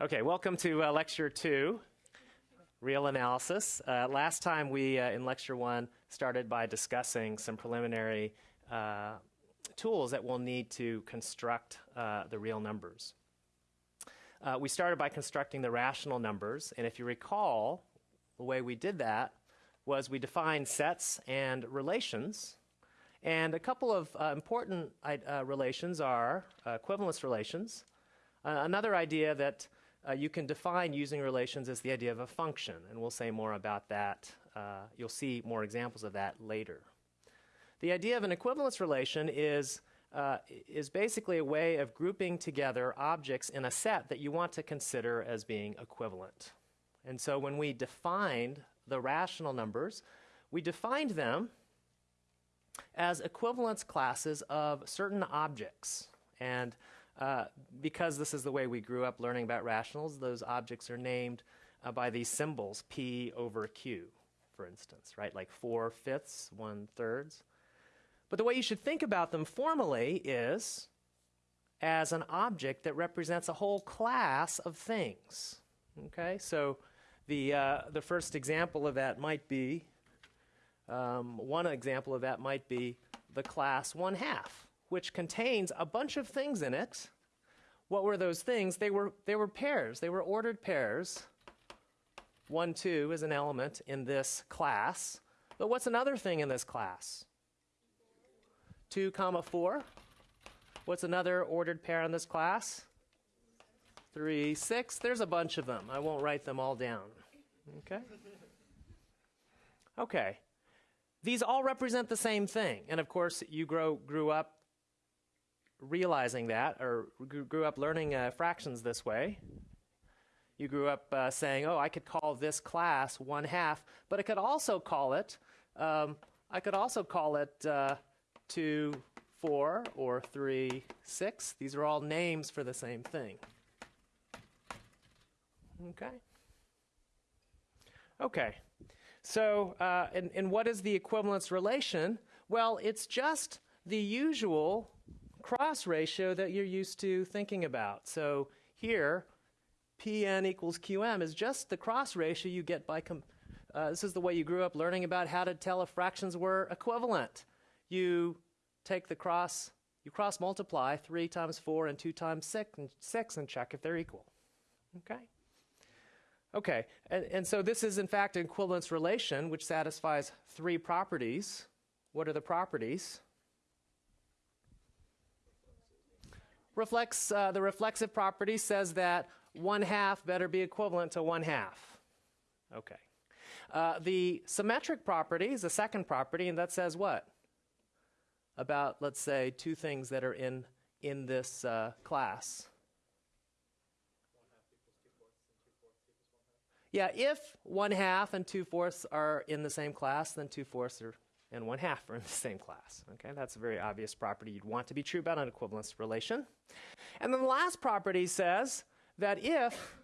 Okay, welcome to uh, lecture two, real analysis. Uh, last time we, uh, in lecture one, started by discussing some preliminary uh, tools that we'll need to construct uh, the real numbers. Uh, we started by constructing the rational numbers, and if you recall, the way we did that was we defined sets and relations. And a couple of important relations are equivalence relations. another idea that uh, you can define using relations as the idea of a function, and we'll say more about that. Uh, you'll see more examples of that later. The idea of an equivalence relation is, uh, is basically a way of grouping together objects in a set that you want to consider as being equivalent. And so when we defined the rational numbers, we defined them as equivalence classes of certain objects. And uh, because this is the way we grew up learning about rationals, those objects are named uh, by these symbols, P over Q, for instance, right? Like four fifths, one thirds. But the way you should think about them formally is as an object that represents a whole class of things. Okay, so the, uh, the first example of that might be, um, one example of that might be the class one half which contains a bunch of things in it. What were those things? They were, they were pairs, they were ordered pairs. 1, 2 is an element in this class. But what's another thing in this class? 2 comma 4. What's another ordered pair in this class? 3, 6. There's a bunch of them. I won't write them all down. Okay? Okay. These all represent the same thing. And of course, you grow, grew up realizing that or grew up learning uh, fractions this way. You grew up uh, saying, oh, I could call this class one half, but I could also call it, um, I could also call it uh, two, four, or three, six. These are all names for the same thing. Okay. Okay. So, uh, and, and what is the equivalence relation? Well, it's just the usual cross ratio that you're used to thinking about. So here, Pn equals Qm is just the cross ratio you get by, uh, this is the way you grew up learning about how to tell if fractions were equivalent. You take the cross, you cross multiply 3 times 4 and 2 times 6 and, 6 and check if they're equal. Okay? Okay, and, and so this is in fact an equivalence relation which satisfies three properties. What are the properties? Reflects uh, the reflexive property says that one half better be equivalent to one half. Okay. Uh, the symmetric property is the second property, and that says what? About, let's say, two things that are in, in this uh, class. Yeah, if one half and two fourths are in the same class, then two fourths are and one half are in the same class. Okay, that's a very obvious property you'd want to be true about an equivalence relation. And then the last property says that if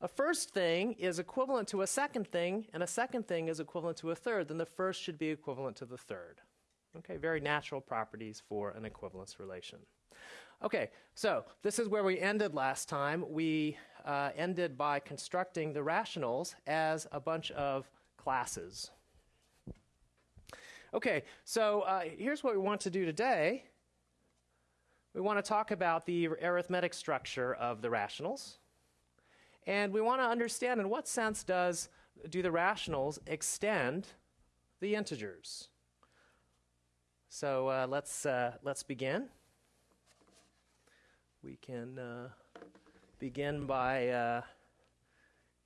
a first thing is equivalent to a second thing and a second thing is equivalent to a third, then the first should be equivalent to the third. Okay, very natural properties for an equivalence relation. Okay, so this is where we ended last time. We uh, ended by constructing the rationals as a bunch of classes. Okay, so uh, here's what we want to do today. We want to talk about the arithmetic structure of the rationals. And we want to understand in what sense does do the rationals extend the integers. So uh, let's, uh, let's begin. We can uh, begin by uh,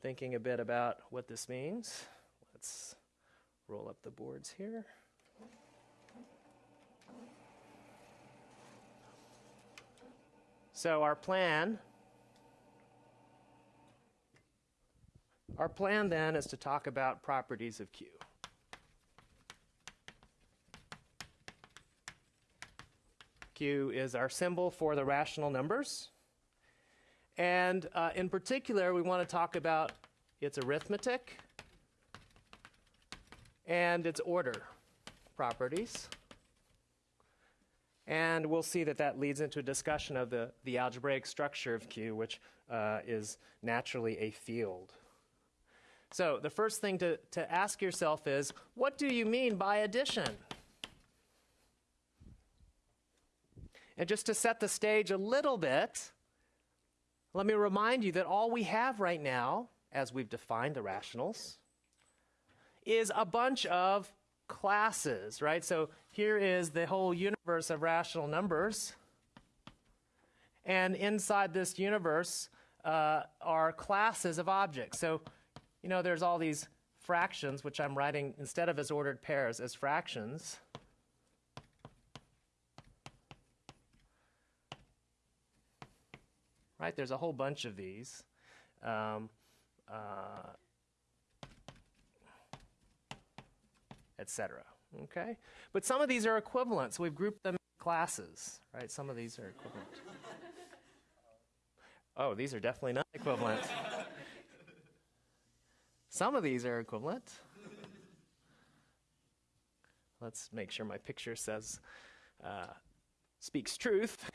thinking a bit about what this means. Let's roll up the boards here. So our plan our plan then is to talk about properties of Q. Q is our symbol for the rational numbers. And uh, in particular, we want to talk about its arithmetic and its order properties. And we'll see that that leads into a discussion of the, the algebraic structure of Q, which uh, is naturally a field. So the first thing to, to ask yourself is, what do you mean by addition? And just to set the stage a little bit, let me remind you that all we have right now, as we've defined the rationals, is a bunch of classes, right? So here is the whole universe of rational numbers. And inside this universe uh, are classes of objects. So, you know, there's all these fractions, which I'm writing instead of as ordered pairs, as fractions. Right? There's a whole bunch of these. Um, uh, etc. Okay? But some of these are equivalent, so we've grouped them in classes, right? Some of these are equivalent. oh, these are definitely not equivalent. some of these are equivalent. Let's make sure my picture says, uh, speaks truth.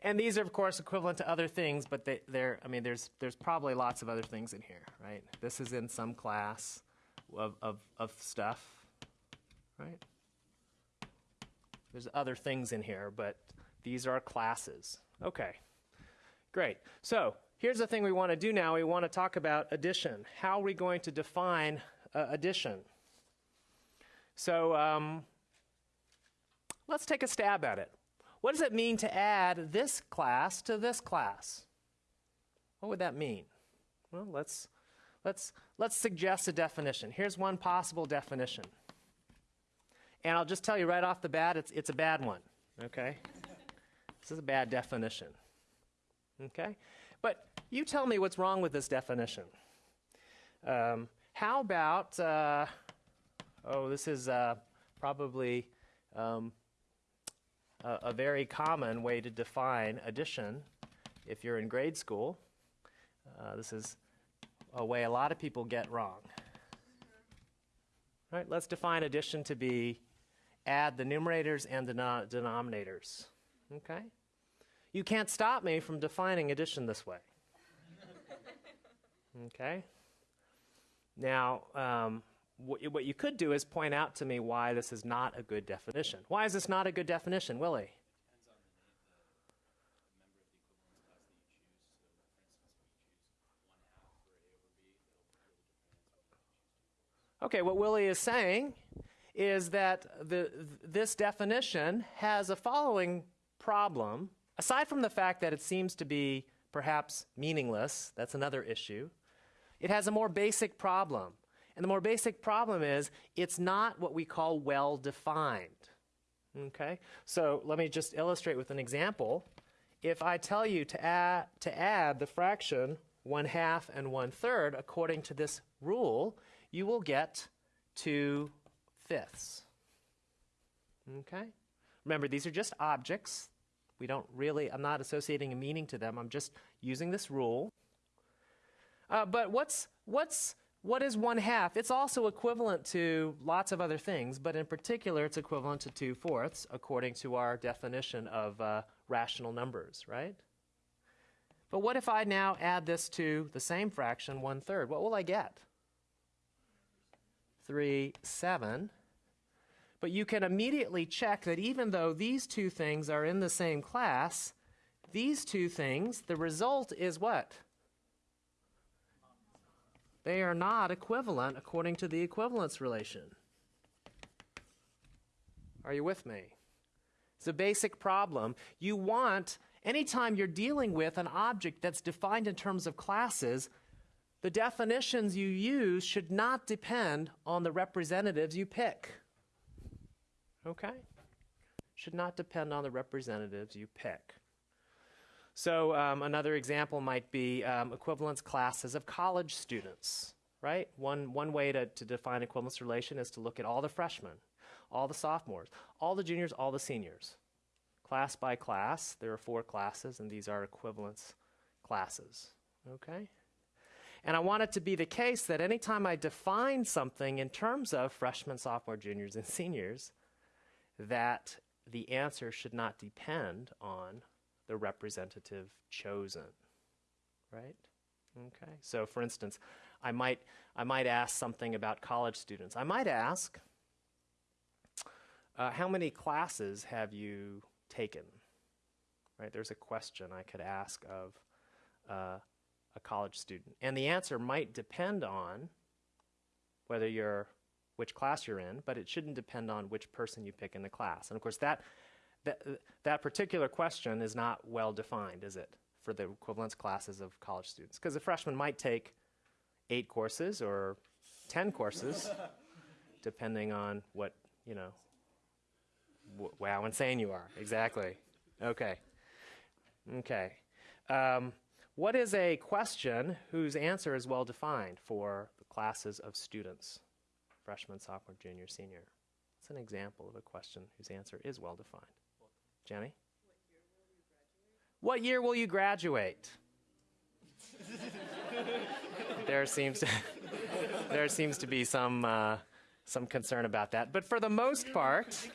And these are, of course, equivalent to other things, but they, are I mean, there's, there's probably lots of other things in here, right? This is in some class of, of, of stuff right? There's other things in here, but these are classes. Okay, great. So here's the thing we want to do now. We want to talk about addition. How are we going to define uh, addition? So um, let's take a stab at it. What does it mean to add this class to this class? What would that mean? Well, let's, let's, let's suggest a definition. Here's one possible definition. And I'll just tell you right off the bat, it's, it's a bad one, okay? this is a bad definition, okay? But you tell me what's wrong with this definition. Um, how about, uh, oh, this is uh, probably um, a, a very common way to define addition if you're in grade school. Uh, this is a way a lot of people get wrong. Right, let's define addition to be add the numerators and the denominators. Okay? You can't stop me from defining addition this way. okay? Now, um, wh- what you could do is point out to me why this is not a good definition. Why is this not a good definition, Willie? Okay, what Willie is saying is that the, this definition has a following problem. Aside from the fact that it seems to be perhaps meaningless, that's another issue, it has a more basic problem. And the more basic problem is it's not what we call well defined. Okay? So let me just illustrate with an example. If I tell you to add, to add the fraction 1 half and 1 third according to this rule, you will get 2 fifths. Okay? Remember, these are just objects. We don't really, I'm not associating a meaning to them. I'm just using this rule. Uh, but what's, what's, what is one half? It's also equivalent to lots of other things, but in particular, it's equivalent to two fourths, according to our definition of uh, rational numbers, right? But what if I now add this to the same fraction, one third? What will I get? 3, 7. But you can immediately check that even though these two things are in the same class, these two things, the result is what? They are not equivalent according to the equivalence relation. Are you with me? It's a basic problem. You want, anytime you're dealing with an object that's defined in terms of classes, the definitions you use should not depend on the representatives you pick. Okay? Should not depend on the representatives you pick. So, um, another example might be um, equivalence classes of college students, right? One, one way to, to define equivalence relation is to look at all the freshmen, all the sophomores, all the juniors, all the seniors. Class by class, there are four classes, and these are equivalence classes. Okay? And I want it to be the case that anytime I define something in terms of freshmen, sophomore, juniors, and seniors, that the answer should not depend on the representative chosen. Right? Okay. So for instance, I might I might ask something about college students. I might ask uh, how many classes have you taken? Right? There's a question I could ask of uh, a college student. And the answer might depend on whether you're which class you're in, but it shouldn't depend on which person you pick in the class. And of course, that that, that particular question is not well defined, is it, for the equivalence classes of college students? Because a freshman might take eight courses or 10 courses, depending on what, you know, wow, insane you are. Exactly. Okay. Okay. Um, what is a question whose answer is well defined for the classes of students? Freshman, sophomore, junior, senior. It's an example of a question whose answer is well defined. Jenny? What year will you graduate? there seems to, there seems to be some uh, some concern about that, but for the most part,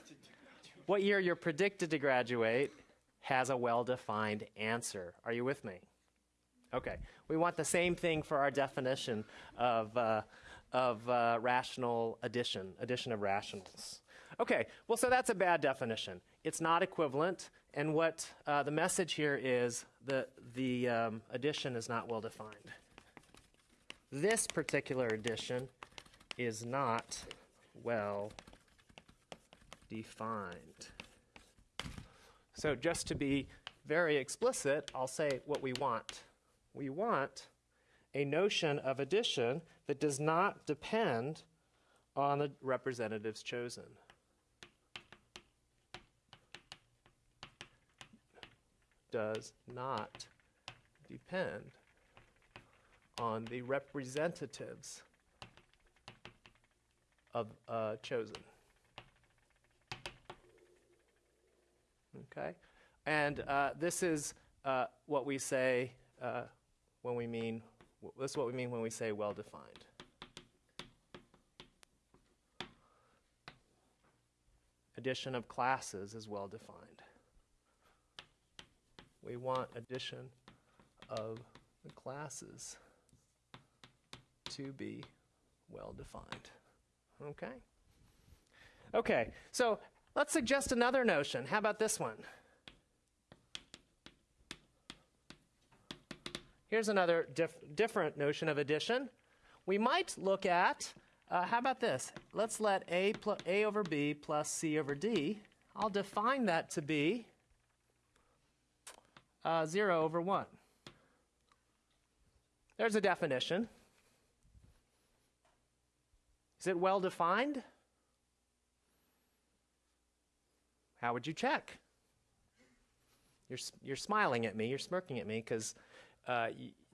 what year you're predicted to graduate has a well-defined answer. Are you with me? Okay. We want the same thing for our definition of uh, of uh, rational addition, addition of rationals. Okay. Well, so that's a bad definition it's not equivalent. And what uh, the message here is that the um, addition is not well defined. This particular addition is not well defined. So, just to be very explicit, I'll say what we want. We want a notion of addition that does not depend on the representatives chosen. does not depend on the representatives of uh, chosen. Okay? And uh, this is uh, what we say uh, when we mean, this is what we mean when we say well defined. Addition of classes is well defined we want addition of the classes to be well defined. Okay? Okay, so let's suggest another notion. How about this one? Here's another dif- different notion of addition. We might look at, uh, how about this? Let's let a, a over b plus c over d. I'll define that to be uh, 0 over 1. There's a definition. Is it well defined? How would you check? You're, you're smiling at me, you're smirking at me because uh,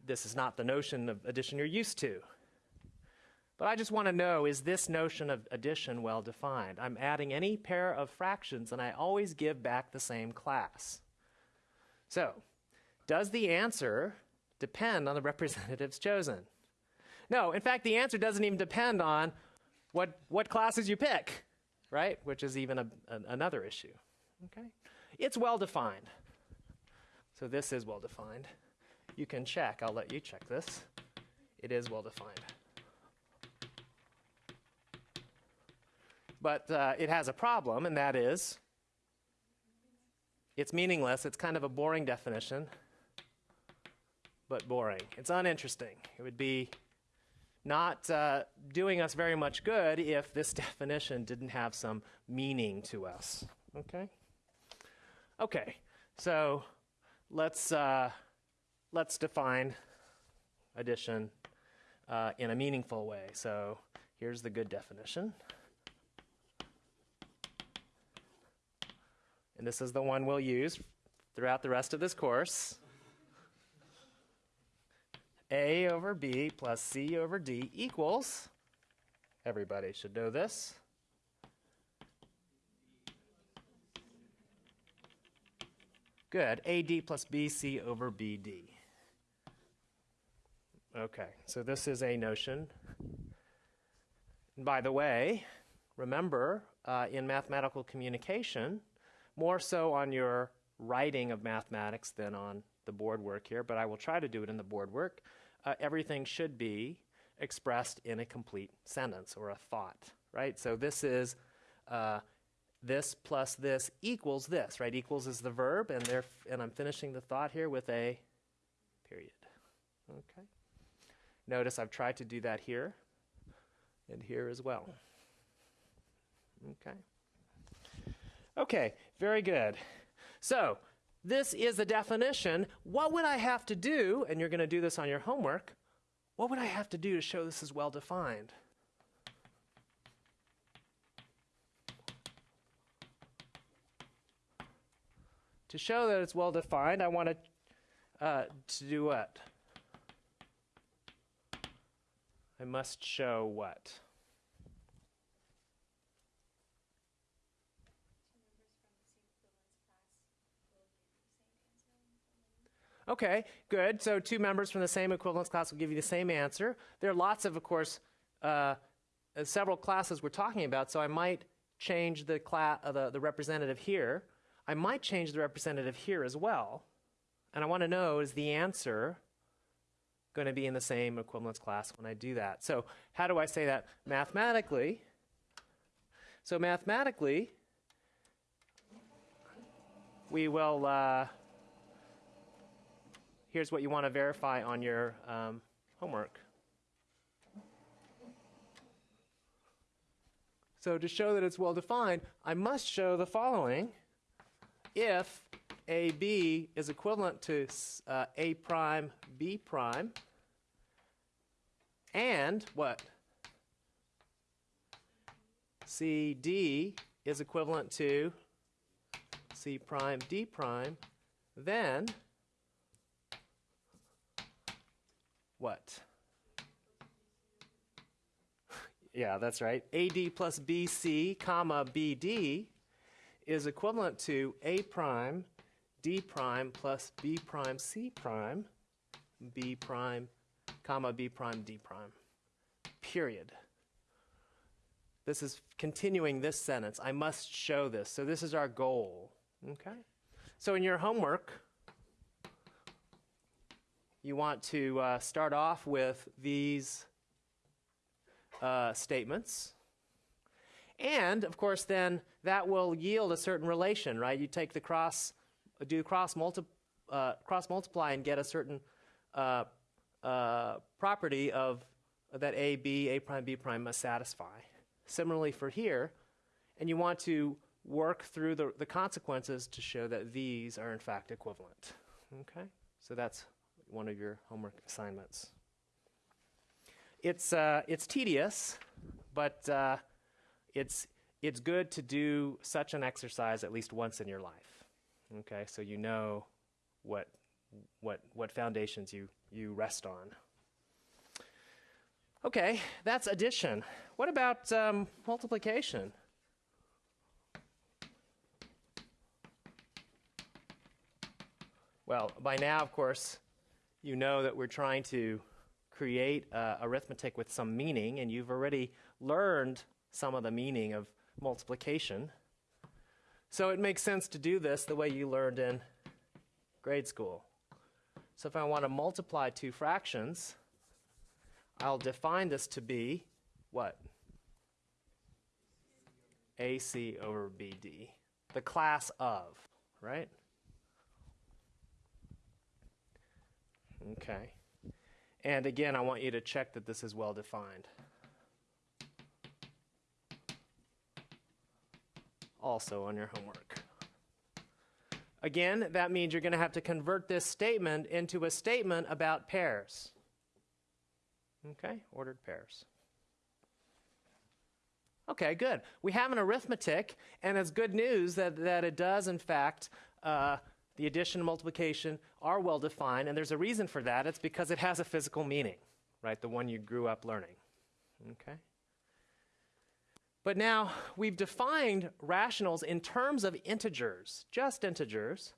this is not the notion of addition you're used to. But I just want to know is this notion of addition well defined? I'm adding any pair of fractions and I always give back the same class. So, does the answer depend on the representatives chosen? No, in fact, the answer doesn't even depend on what, what classes you pick, right? Which is even a, another issue. Okay? It's well defined. So this is well defined. You can check, I'll let you check this. It is well defined. But uh, it has a problem, and that is it's meaningless. It's kind of a boring definition, but boring. It's uninteresting. It would be not uh, doing us very much good if this definition didn't have some meaning to us. Okay? Okay, so let's, uh, let's define addition uh, in a meaningful way. So here's the good definition. and this is the one we'll use throughout the rest of this course. A over B plus C over D equals, everybody should know this. Good, AD plus BC over BD. Okay, so this is a notion. And by the way, remember uh, in mathematical communication, more so on your writing of mathematics than on the board work here, but I will try to do it in the board work. Uh, everything should be expressed in a complete sentence or a thought, right? So this is uh, this plus this equals this, right? Equals is the verb, and there, and I'm finishing the thought here with a period. Okay. Notice I've tried to do that here and here as well. Okay. Okay, very good. So, this is the definition. What would I have to do, and you're going to do this on your homework, what would I have to do to show this is well defined? To show that it's well defined, I want to, uh, to do what? I must show what? Okay, good. So two members from the same equivalence class will give you the same answer. There are lots of, of course, uh, uh several classes we're talking about, so I might change the, uh, the, the representative here. I might change the representative here as well. And I want to know, is the answer going to be in the same equivalence class when I do that? So how do I say that mathematically? So mathematically, we will... Uh, here's what you want to verify on your um, homework. So to show that it's well defined, I must show the following. If AB is equivalent to uh, A prime B prime, and what? CD is equivalent to C prime D prime, then what? yeah, that's right. AD plus BC, comma BD is equivalent to A prime D prime plus B prime C prime, B prime, comma B prime D prime. Period. This is continuing this sentence. I must show this. So this is our goal. Okay? So in your homework, you want to uh, start off with these uh, statements. And, of course, then that will yield a certain relation, right? You take the cross, do cross, multi, uh, cross multiply and get a certain uh, property of that A, B, A prime, B prime must satisfy. Similarly for here, and you want to work through the, the consequences to show that these are in fact equivalent. Okay? So that's one of your homework assignments. It's, uh, it's tedious, but uh, it's, it's good to do such an exercise at least once in your life. Okay, so you know what, what, what foundations you, you rest on. Okay, that's addition. What about um, multiplication? Well, by now, of course, you know that we're trying to create uh, arithmetic with some meaning, and you've already learned some of the meaning of multiplication. So it makes sense to do this the way you learned in grade school. So if I want to multiply two fractions, I'll define this to be what? AC over BD, the class of, right? Okay. And again, I want you to check that this is well defined. Also on your homework. Again, that means you're going to have to convert this statement into a statement about pairs. Okay, ordered pairs. Okay, good. We have an arithmetic, and it's good news that, that it does, in fact, uh, the addition and multiplication are well defined, and there's a reason for that. It's because it has a physical meaning, right? The one you grew up learning. Okay? But now we've defined rationals in terms of integers, just integers.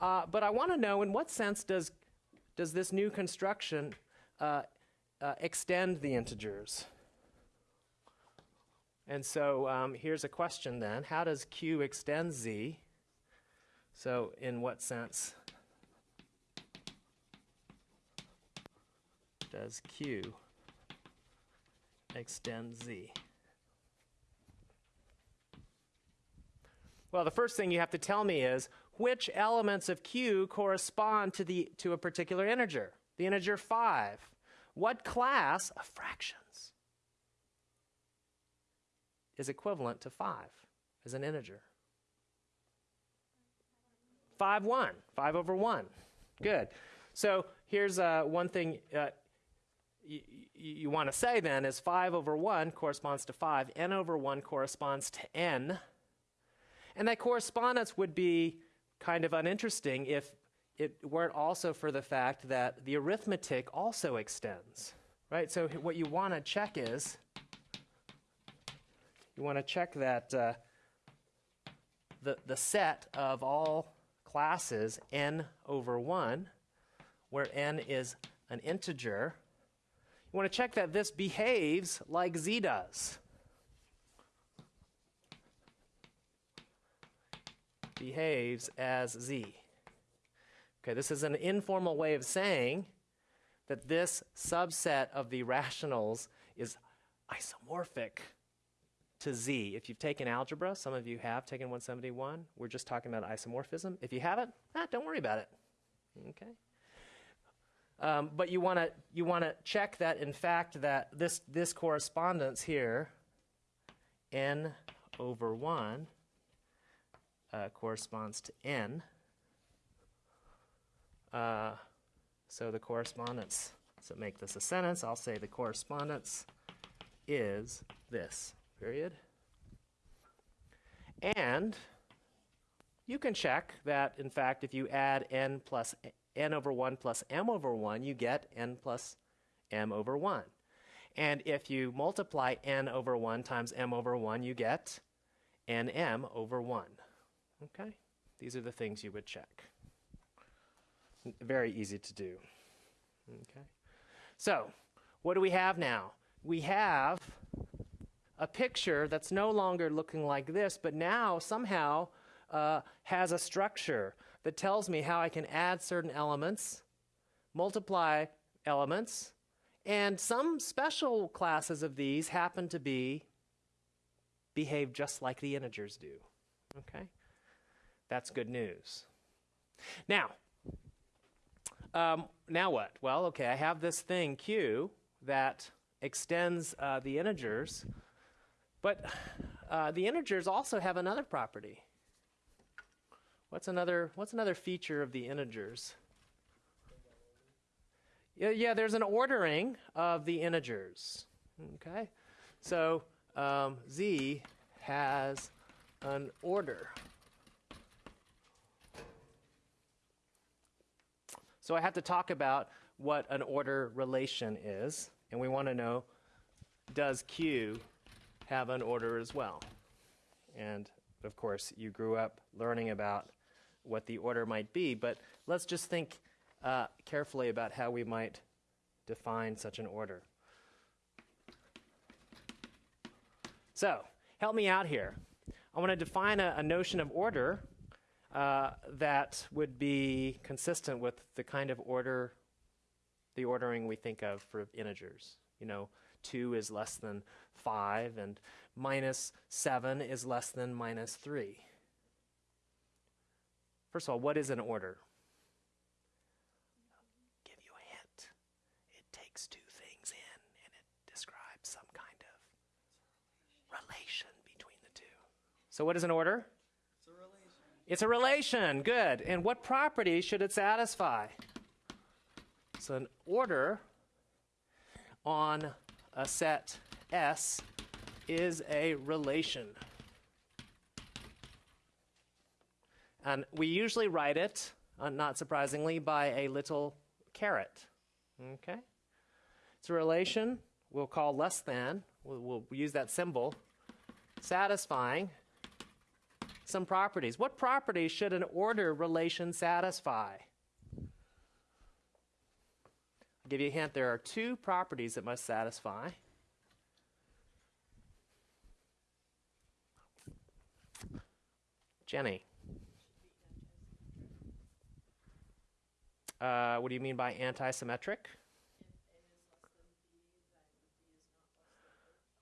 Uh, but I want to know in what sense does, does this new construction uh, uh, extend the integers? And so um, here's a question then How does Q extend Z? So, in what sense does Q extend Z? Well, the first thing you have to tell me is which elements of Q correspond to, the, to a particular integer? The integer 5. What class of fractions is equivalent to 5 as an integer? 5, 1. 5 over 1. Good. So here's uh, one thing uh, you want to say then is 5 over 1 corresponds to 5. n over 1 corresponds to n. And that correspondence would be kind of uninteresting if it weren't also for the fact that the arithmetic also extends, right? So what you want to check is you want to check that uh, the, the set of all classes n over 1, where n is an integer, you want to check that this behaves like z does. Behaves as z. Okay, this is an informal way of saying that this subset of the rationals is isomorphic to z. If you've taken algebra, some of you have taken 171. We're just talking about isomorphism. If you haven't, ah, don't worry about it. Okay. Um, but you want to you want to check that in fact that this this correspondence here, n over one, uh, corresponds to n. Uh, so the correspondence. So make this a sentence. I'll say the correspondence is this period. And you can check that, in fact, if you add n plus n over 1 plus m over 1, you get n plus m over 1. And if you multiply n over 1 times m over 1, you get nm over 1. Okay? These are the things you would check. Very easy to do. Okay? So, what do we have now? We have a picture that's no longer looking like this, but now somehow uh, has a structure that tells me how I can add certain elements, multiply elements, and some special classes of these happen to be behave just like the integers do. Okay? That's good news. Now, um, now what? Well, okay, I have this thing Q that extends uh, the integers but uh, the integers also have another property. What's another, what's another feature of the integers? Yeah, yeah, there's an ordering of the integers. Okay? So um, z has an order. So I have to talk about what an order relation is, and we want to know does Q have an order as well. And of course, you grew up learning about what the order might be, but let's just think uh, carefully about how we might define such an order. So, help me out here. I want to define a, a notion of order uh, that would be consistent with the kind of order, the ordering we think of for integers. You know, 2 is less than 5, and minus 7 is less than minus 3. First of all, what is an order? I'll give you a hint. It takes two things in and it describes some kind of relation between the two. So, what is an order? It's a relation. Good. And what property should it satisfy? So, an order on a set S is a relation. And we usually write it, uh, not surprisingly, by a little caret. Okay? It's a relation we'll call less than, we'll, we'll use that symbol, satisfying some properties. What properties should an order relation satisfy? I'll give you a hint. There are two properties it must satisfy. Jenny. Uh, what do you mean by anti-symmetric?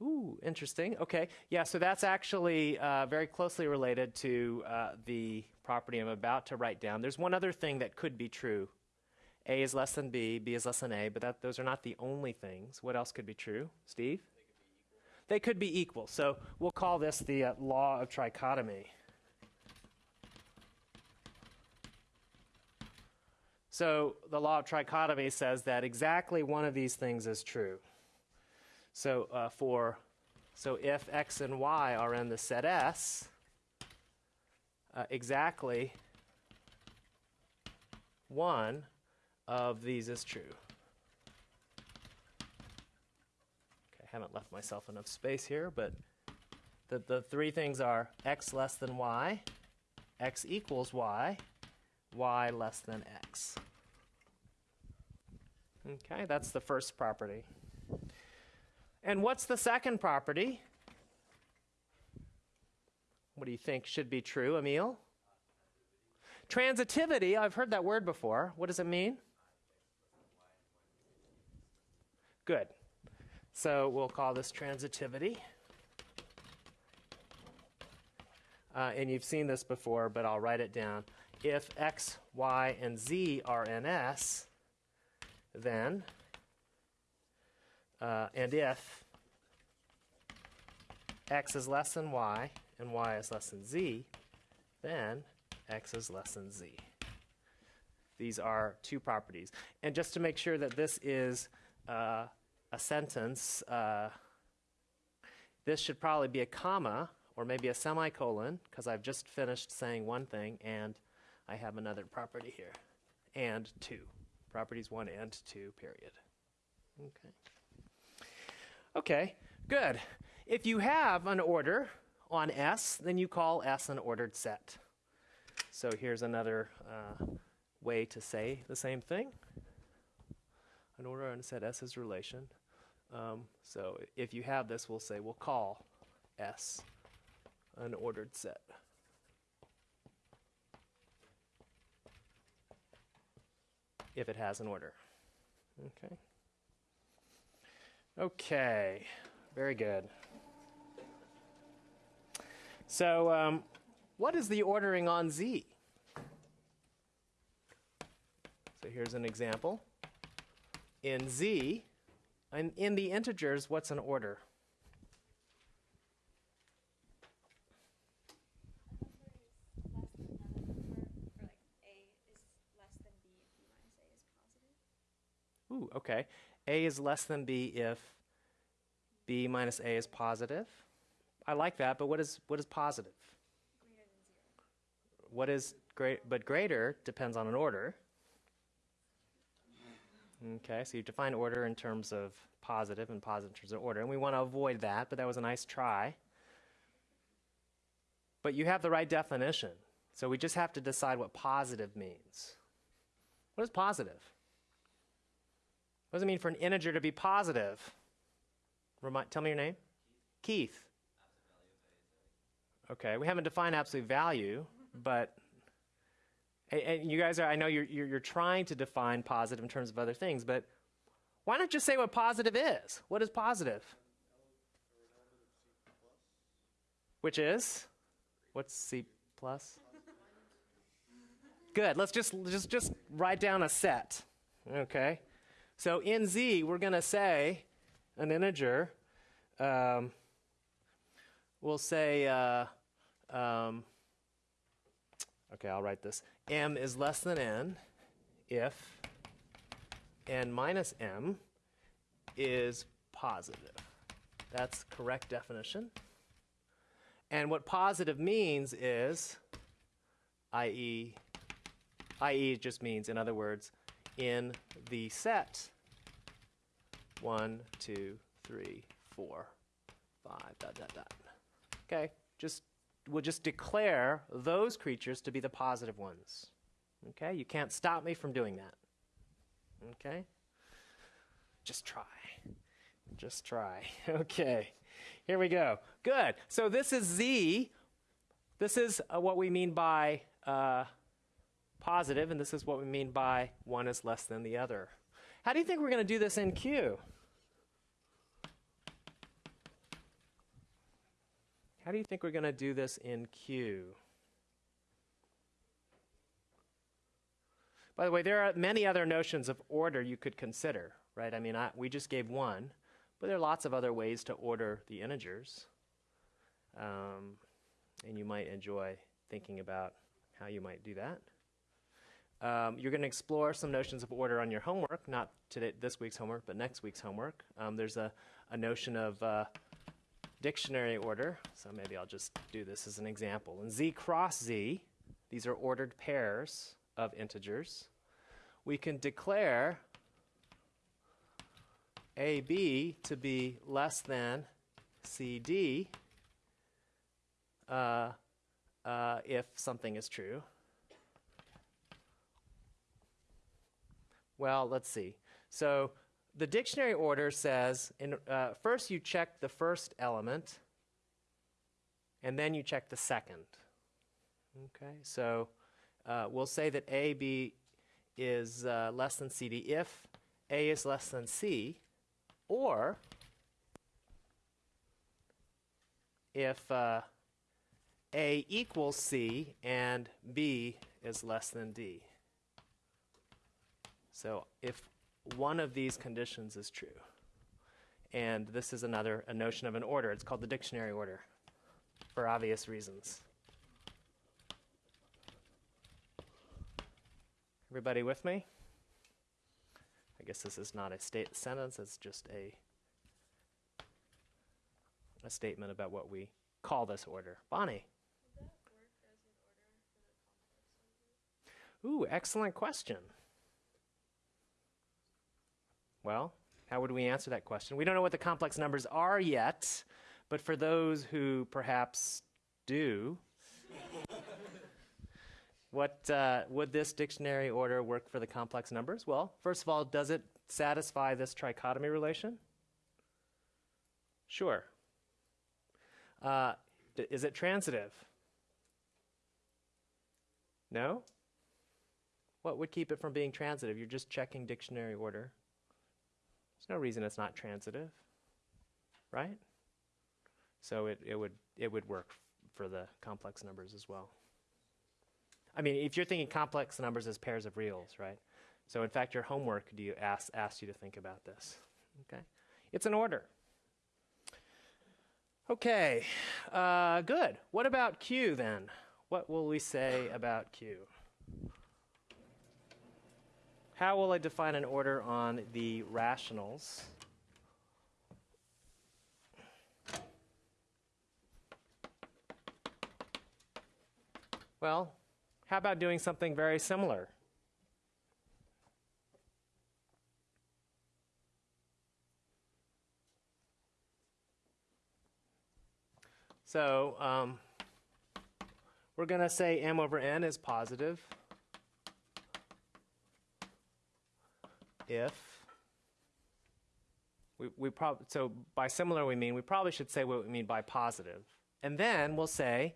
Ooh, interesting. Okay. Yeah, so that's actually uh, very closely related to uh, the property I'm about to write down. There's one other thing that could be true. A is less than B, B is less than A, but that, those are not the only things. What else could be true? Steve? They could be equal. So we'll call this the uh, law of trichotomy. So the law of trichotomy says that exactly one of these things is true. So uh, for so if x and y are in the set S, uh, exactly one of these is true. Okay, I haven't left myself enough space here, but the, the three things are x less than y, x equals y, y less than x. Okay, that's the first property. And what's the second property? What do you think should be true, Emil? Transitivity, I've heard that word before. What does it mean? Good. So we'll call this transitivity. Uh, and you've seen this before, but I'll write it down. If x, y, and z are in S, then uh, and if x is less than y and y is less than z, then x is less than z. These are two properties. And just to make sure that this is uh, a sentence, uh, this should probably be a comma or maybe a semicolon because I've just finished saying one thing and I have another property here. And two. Properties one and two, period. Okay. Okay, good. If you have an order on S, then you call S an ordered set. So here's another uh, way to say the same thing. An order on a set S is relation. Um, so if you have this, we'll say we'll call S an ordered set. If it has an order. Okay. Okay, very good. So, um, what is the ordering on Z? So here's an example. In Z, and in the integers, what's an order? Ooh, okay. A is less than B if B minus A is positive. I like that, but what is what is positive? What is great but greater depends on an order. Okay, so you define order in terms of positive and positive in terms of order, and we want to avoid that, but that was a nice try. But you have the right definition, so we just have to decide what positive means. What is positive? What does it mean for an integer to be positive? Remind, tell me your name. Keith. Okay, we haven't defined absolute value, but and you guys are, I know you're, you're, you're, trying to define positive in terms of other things, but why not just say what positive is? What is positive? Which is? What's Z plus? Good. Let's just, just, just write down a set. Okay. So in Z, we're going to say an integer. Um, we'll say, uh, um, okay, I'll write this. M is less than N if N minus M is positive. That's correct definition. And what positive means is, i.e., i.e. just means, in other words, in the set one, two, three, four, five, dot, dot, dot. Okay, just we'll just declare those creatures to be the positive ones. Okay, you can't stop me from doing that. Okay, just try. Just try. Okay, here we go. Good. So this is Z. This is uh, what we mean by uh, positive, and this is what we mean by one is less than the other. How do you think we're going to do this in Q? How do you think we're going to do this in Q? By the way, there are many other notions of order you could consider, right? I mean, I, we just gave one, but there are lots of other ways to order the integers. Um, and you might enjoy thinking about how you might do that. Um, you're going to explore some notions of order on your homework, not today, this week's homework, but next week's homework. Um, there's a, a notion of uh, dictionary order, so maybe I'll just do this as an example. In z cross z, these are ordered pairs of integers. We can declare AB to be less than CD uh, uh, if something is true. Well, let's see. So the dictionary order says in, uh, first you check the first element, and then you check the second. Okay, so uh, we'll say that A, B is uh, less than CD if A is less than C, or if uh, A equals C and B is less than D. So if one of these conditions is true, and this is another a notion of an order, it's called the dictionary order for obvious reasons. Everybody with me? I guess this is not a state sentence, it's just a a statement about what we call this order. Bonnie. Ooh, excellent question. Well, how would we answer that question? We don't know what the complex numbers are yet, but for those who perhaps do, what uh, would this dictionary order work for the complex numbers? Well, first of all, does it satisfy this trichotomy relation? Sure. Uh, is it transitive? No? What would keep it from being transitive? You're just checking dictionary order. There's no reason it's not transitive, right? So it, it would it would work for the complex numbers as well. I mean, if you're thinking complex numbers as pairs of reals, right? So in fact, your homework do you ask asked you to think about this. Okay, it's an order. Okay, uh, good. What about Q then? What will we say about Q? How will I define an order on the rationals? Well, how about doing something very similar? So um, we're going to say m over n is positive if we, we prob- so by similar we mean we probably should say what we mean by positive. And then we'll say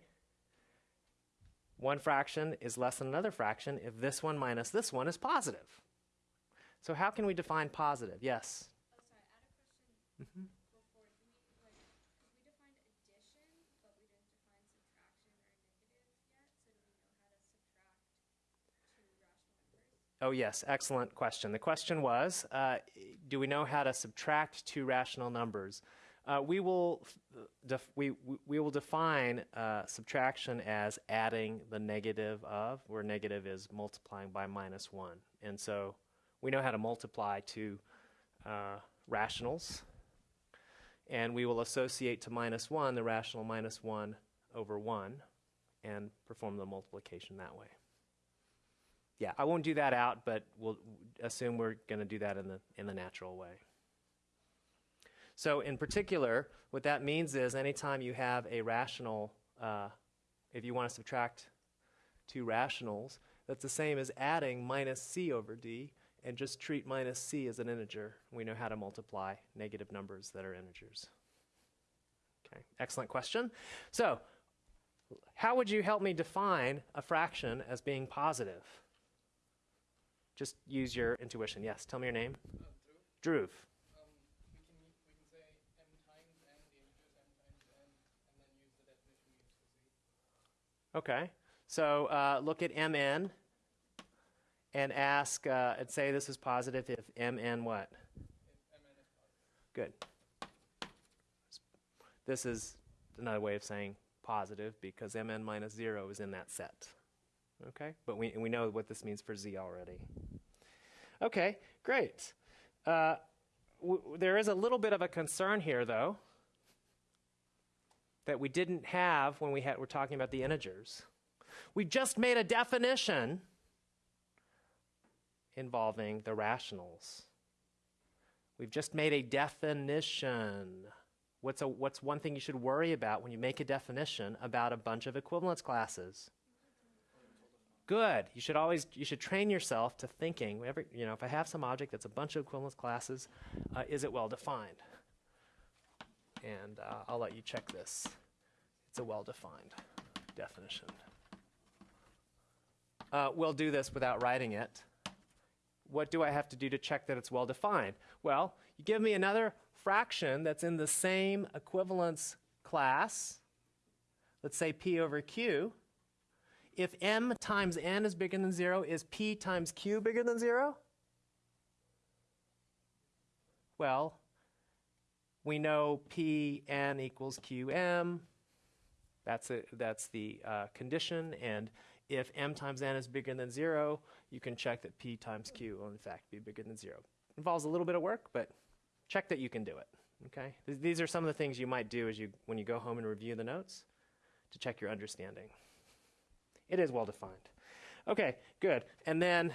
one fraction is less than another fraction if this one minus this one is positive. So how can we define positive? Yes Oh, sorry, I had a question Mm-hmm. before. Do we, like, 'cause we defined addition, but we didn't define subtraction or negative yet, so do we know how to subtract two rational numbers? Oh, yes, excellent question. The question was uh, Do we know how to subtract two rational numbers? Uh, we, will we- we will define uh, subtraction as adding the negative of, where negative is multiplying by minus 1. And so we know how to multiply two uh, rationals. And we will associate to minus 1 the rational minus 1 over 1 and perform the multiplication that way. Yeah, I won't do that out, but we'll assume we're going to do that in the in the natural way. So, in particular, what that means is anytime you have a rational, uh, if you want to subtract two rationals, that's the same as adding minus c over d, and just treat minus c as an integer. We know how to multiply negative numbers that are integers. Okay, excellent question. So, how would you help me define a fraction as being positive? Just use your intuition. Yes, tell me your name. Drew. Um, we can we can say m times n, the integers m times n, and then use the definition we used for z. Okay. So uh, look at mn and ask uh, and say this is positive if mn what? If mn is positive. Good. This is another way of saying positive because mn minus 0 is in that set. Okay? But we, we know what this means for z already. Okay, great. Uh, there is a little bit of a concern here, though, that we didn't have when we had, were talking about the integers. We just made a definition involving the rationals. We've just made a definition. What's, a, what's one thing you should worry about when you make a definition about a bunch of equivalence classes? Good. You should always you should train yourself to thinking. You know, if I have some object that's a bunch of equivalence classes, uh, is it well defined? And uh, I'll let you check this. It's a well defined definition. Uh, we'll do this without writing it what do I have to do to check that it's well defined? Well, you give me another fraction that's in the same equivalence class, let's say p over q. If m times n is bigger than 0, is p times q bigger than 0? Well, we know pn equals qm. That's, a, that's the uh, condition. And if m times n is bigger than 0, you can check that p times q will in fact be bigger than 0. Involves a little bit of work, but check that you can do it. Okay? Th- These are some of the things you might do as you, when you go home and review the notes to check your understanding. It is well defined. Okay, good. And then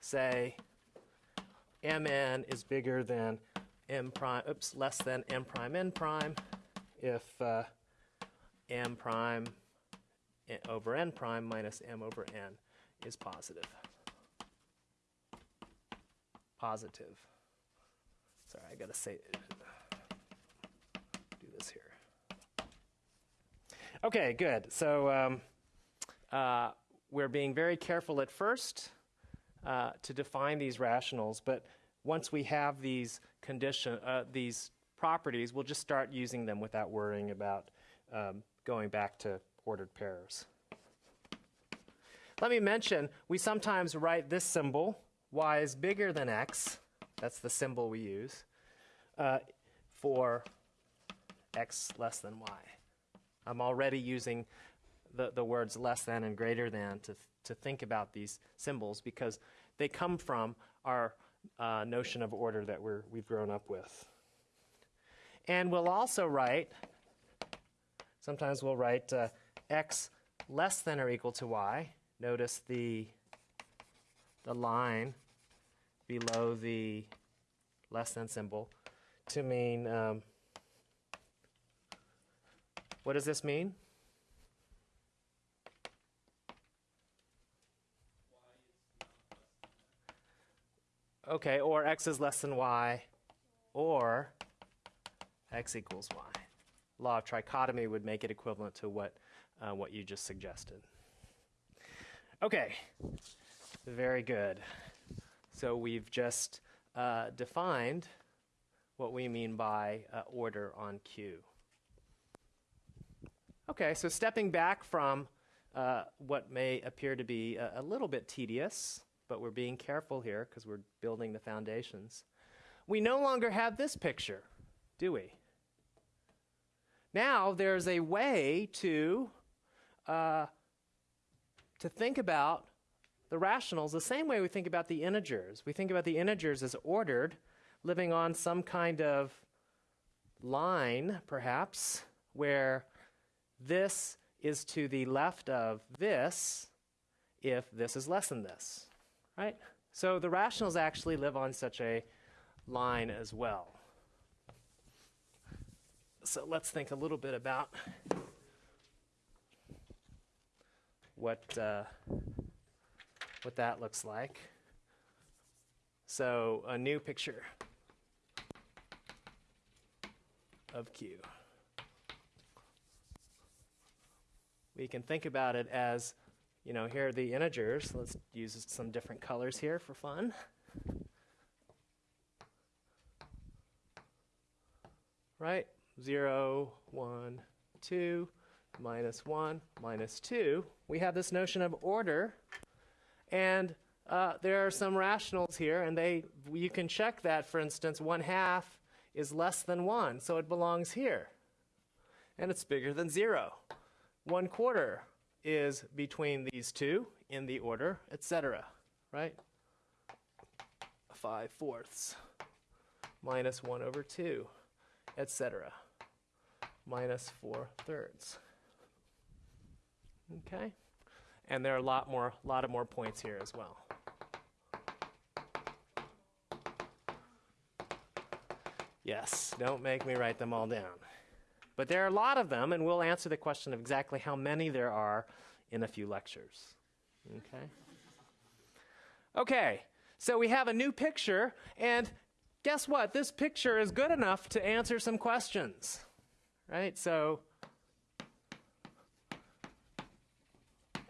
say mn is bigger than m prime, oops, less than m prime n prime if uh, m prime n- over n prime minus m over n is positive. Positive. Sorry, I gotta say, do this here. Okay, good. So um, uh, we're being very careful at first uh, to define these rationals, but once we have these condition, uh, these properties, we'll just start using them without worrying about um, going back to ordered pairs. Let me mention, we sometimes write this symbol, y is bigger than x, that's the symbol we use, uh, for x less than y. I'm already using the, the words less than and greater than to, to think about these symbols because they come from our uh, notion of order that we're, we've grown up with. And we'll also write, sometimes we'll write uh, x less than or equal to y. Notice the, the line below the less than symbol to mean, um, what does this mean? Okay, or x is less than y, or x equals y. Law of trichotomy would make it equivalent to what, uh, what you just suggested. Okay, very good. So we've just uh, defined what we mean by uh, order on Q. Okay, so stepping back from uh, what may appear to be a, a little bit tedious, but we're being careful here because we're building the foundations. We no longer have this picture, do we? Now there's a way to uh, to think about the rationals the same way we think about the integers. We think about the integers as ordered, living on some kind of line, perhaps, where this is to the left of this if this is less than this, right? So the rationals actually live on such a line as well. So let's think a little bit about what uh, what that looks like. So a new picture of Q. We can think about it as you know, here are the integers. Let's use some different colors here for fun. Right? 0, 1, 2, minus 1, minus 2. We have this notion of order. And uh, there are some rationals here, and they you can check that, for instance, 1 half is less than 1, so it belongs here. And it's bigger than 0. 1 quarter is between these two in the order, etc. Right? 5 fourths minus 1 over 2, etc. Minus 4 thirds. Okay? And there are a lot more, lot of more points here as well. Yes, don't make me write them all down. But there are a lot of them, and we'll answer the question of exactly how many there are in a few lectures. Okay? Okay, so we have a new picture, and guess what? This picture is good enough to answer some questions. Right? So,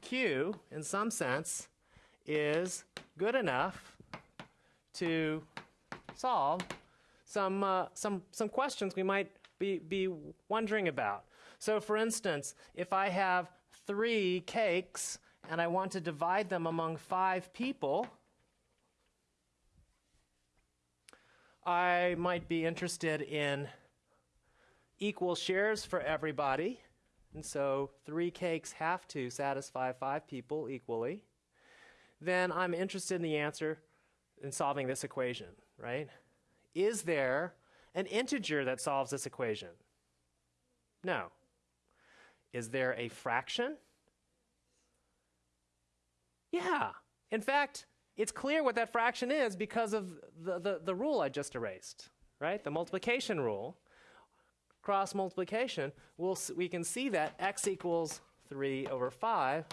Q, in some sense, is good enough to solve some, uh, some, some questions we might be, be wondering about. So, for instance, if I have three cakes and I want to divide them among five people, I might be interested in equal shares for everybody. And so three cakes have to satisfy five people equally. Then I'm interested in the answer in solving this equation, right? Is there an integer that solves this equation? No. Is there a fraction? Yeah. In fact, it's clear what that fraction is because of the, the, the rule I just erased, right? The multiplication rule. Cross multiplication, we'll, we can see that x equals 3 over 5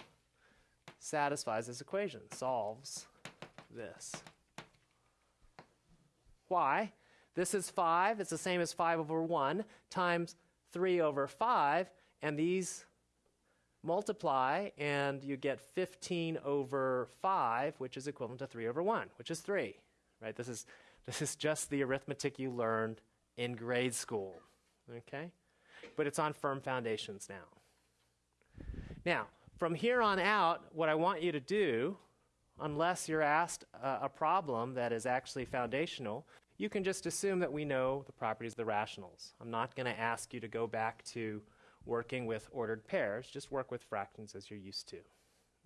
satisfies this equation, solves this. Why? This is 5. It's the same as 5 over 1 times 3 over 5. And these multiply, and you get 15 over 5, which is equivalent to 3 over 1, which is 3. Right? This is, this is just the arithmetic you learned in grade school. Okay? But it's on firm foundations now. Now, from here on out, what I want you to do, unless you're asked a, a problem that is actually foundational, you can just assume that we know the properties of the rationals. I'm not going to ask you to go back to working with ordered pairs, just work with fractions as you're used to.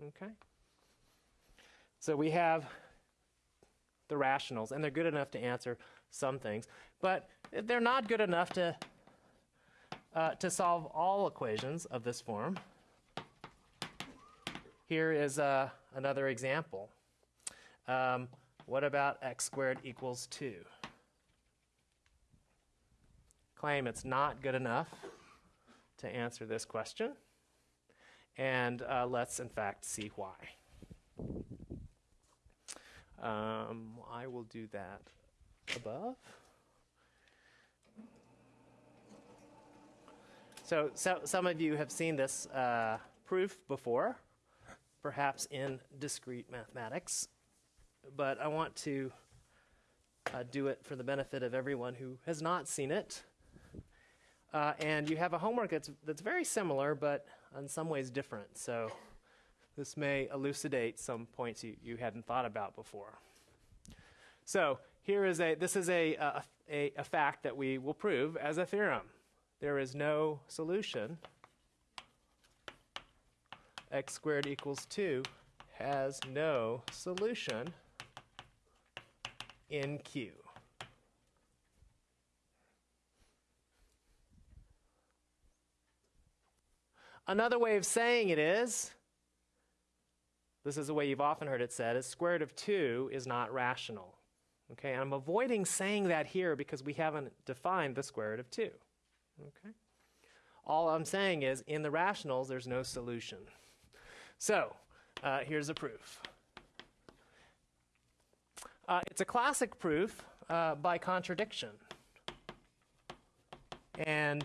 Okay? So we have the rationals, and they're good enough to answer some things, but they're not good enough to, uh, to solve all equations of this form. Here is uh, another example. Um, what about x squared equals 2? Claim it's not good enough to answer this question. And uh, let's, in fact, see why. Um, I will do that above. So, so some of you have seen this uh, proof before, perhaps in discrete mathematics, but I want to uh, do it for the benefit of everyone who has not seen it. Uh, and you have a homework that's, that's very similar, but in some ways different. So this may elucidate some points you, you hadn't thought about before. So here is a, this is a, a, a, a fact that we will prove as a theorem. There is no solution. x squared equals 2 has no solution in Q. Another way of saying it is this is a way you've often heard it said is square root of 2 is not rational. Okay, and I'm avoiding saying that here because we haven't defined the square root of 2. Okay? All I'm saying is in the rationals there's no solution. So, uh, here's a proof. Uh, it's a classic proof uh, by contradiction. And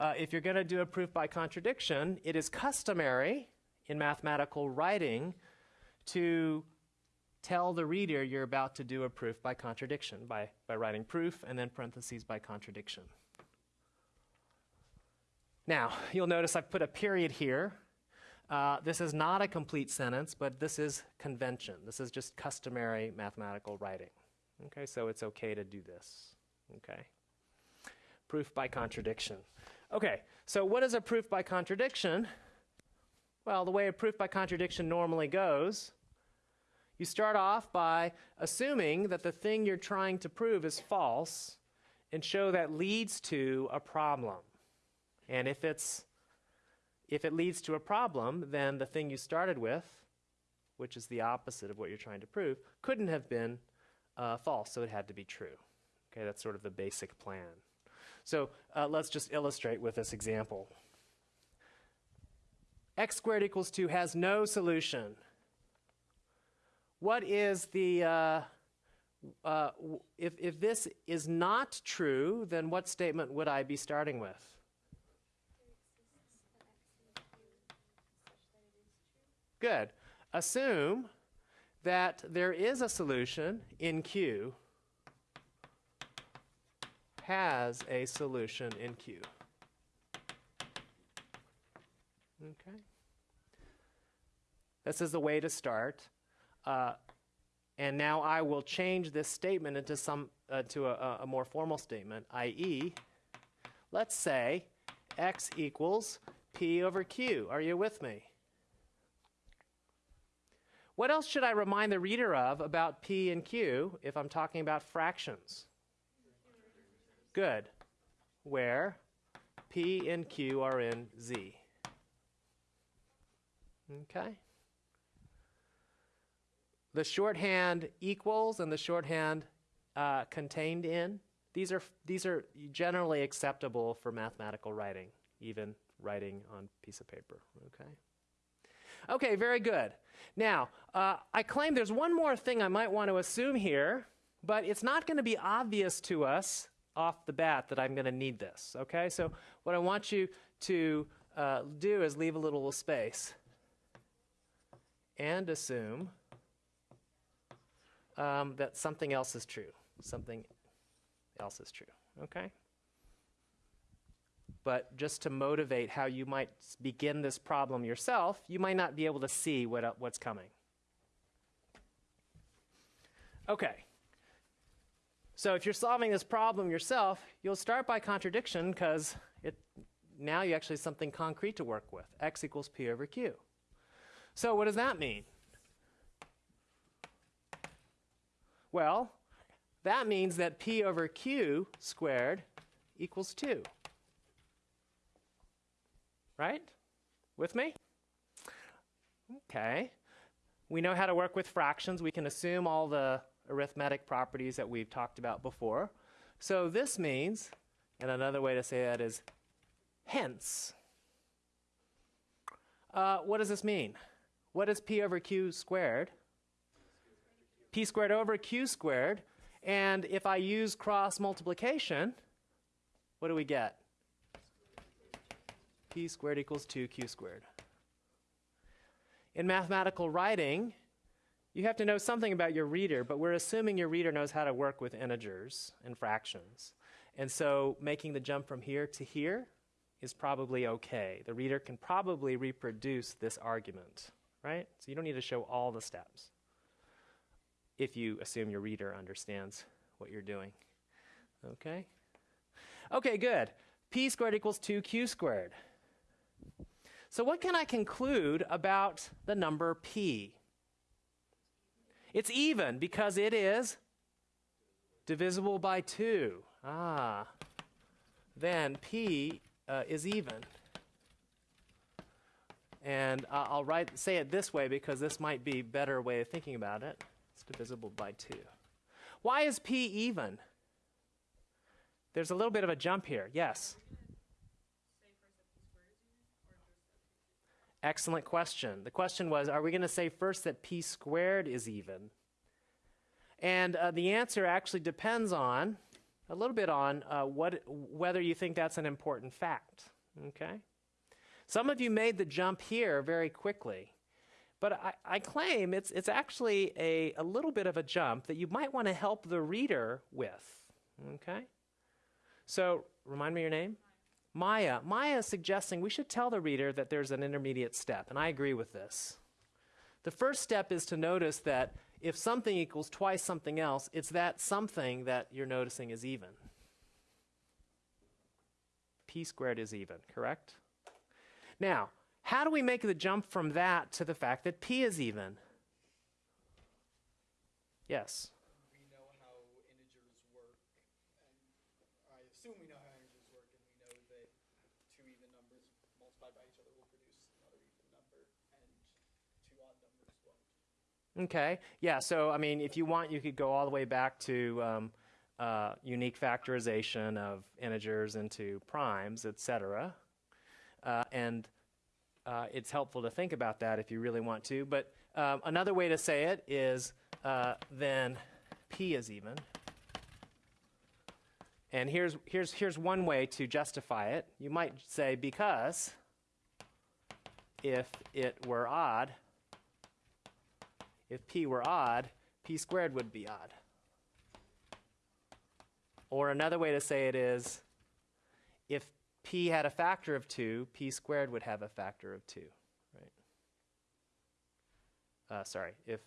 uh, if you're going to do a proof by contradiction, it is customary in mathematical writing to tell the reader you're about to do a proof by contradiction by, by writing proof and then parentheses by contradiction. Now, you'll notice I've put a period here. Uh, this is not a complete sentence, but this is convention. This is just customary mathematical writing. Okay, so it's okay to do this. Okay. Proof by contradiction. Okay, so what is a proof by contradiction? Well, the way a proof by contradiction normally goes, you start off by assuming that the thing you're trying to prove is false and show that leads to a problem. And if it's if it leads to a problem, then the thing you started with, which is the opposite of what you're trying to prove, couldn't have been uh, false, so it had to be true. Okay, that's sort of the basic plan. So uh, let's just illustrate with this example. x squared equals 2 has no solution. What is the, uh, uh, if, if this is not true, then what statement would I be starting with? Good. Assume that there is a solution in Q has a solution in Q. Okay. This is the way to start. Uh, and now I will change this statement into some uh, to a, a more formal statement, i.e., let's say x equals p over q. Are you with me? What else should I remind the reader of about p and q if I'm talking about fractions? Good. Where p and q are in z. Okay? The shorthand equals and the shorthand uh, contained in, these are, these are generally acceptable for mathematical writing, even writing on piece of paper. Okay? Okay, very good. Now, uh, I claim there's one more thing I might want to assume here, but it's not going to be obvious to us off the bat that I'm going to need this. Okay, so what I want you to uh, do is leave a little space and assume um, that something else is true. Something else is true. Okay? But just to motivate how you might begin this problem yourself, you might not be able to see what, uh, what's coming. Okay. So if you're solving this problem yourself, you'll start by contradiction because now you actually have something concrete to work with. x equals p over q. So what does that mean? Well, that means that p over q squared equals 2. Right? With me? Okay. We know how to work with fractions. We can assume all the arithmetic properties that we've talked about before. So this means, and another way to say that is hence. Uh, what does this mean? What is p over q squared? p squared over q squared. And if I use cross multiplication, what do we get? p squared equals 2q squared. In mathematical writing, you have to know something about your reader, but we're assuming your reader knows how to work with integers and fractions. And so making the jump from here to here is probably okay. The reader can probably reproduce this argument, right? So you don't need to show all the steps if you assume your reader understands what you're doing. Okay? Okay, good. p squared equals 2q squared. So, what can I conclude about the number p? It's even because it is divisible by 2. Ah, then p uh, is even. And uh, I'll write, say it this way because this might be a better way of thinking about it. It's divisible by 2. Why is p even? There's a little bit of a jump here. Yes? Excellent question. The question was Are we going to say first that p squared is even? And uh, the answer actually depends on a little bit on uh, what, whether you think that's an important fact. Okay? Some of you made the jump here very quickly. But I, I claim it's, it's actually a, a little bit of a jump that you might want to help the reader with. Okay? So, remind me your name? Maya. Maya is suggesting we should tell the reader that there's an intermediate step, and I agree with this. The first step is to notice that if something equals twice something else, it's that something that you're noticing is even. P squared is even, correct? Now, how do we make the jump from that to the fact that P is even? Yes. We know how integers work, and I assume we know how integers work, and we know that two even numbers multiplied by each other will produce another even number, and two odd numbers won't. Okay. Yeah. So, I mean, if you want, you could go all the way back to um, uh, unique factorization of integers into primes, etc. Uh, and uh, it's helpful to think about that if you really want to. But um, another way to say it is uh, then p is even. And here's, here's, here's one way to justify it. You might say because if it were odd, if p were odd, p squared would be odd. Or another way to say it is if p had a factor of 2, p squared would have a factor of 2, right? Uh, sorry, if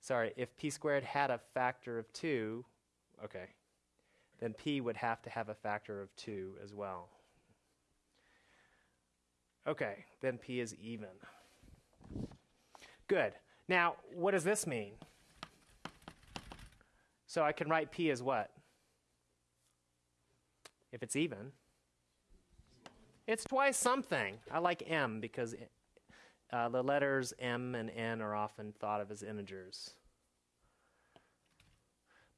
sorry, if p squared had a factor of 2, okay, then p would have to have a factor of 2 as well. Okay, then p is even. Good. Now, what does this mean? So I can write p as what? If it's even. It's twice something. I like m because uh, the letters m and n are often thought of as integers.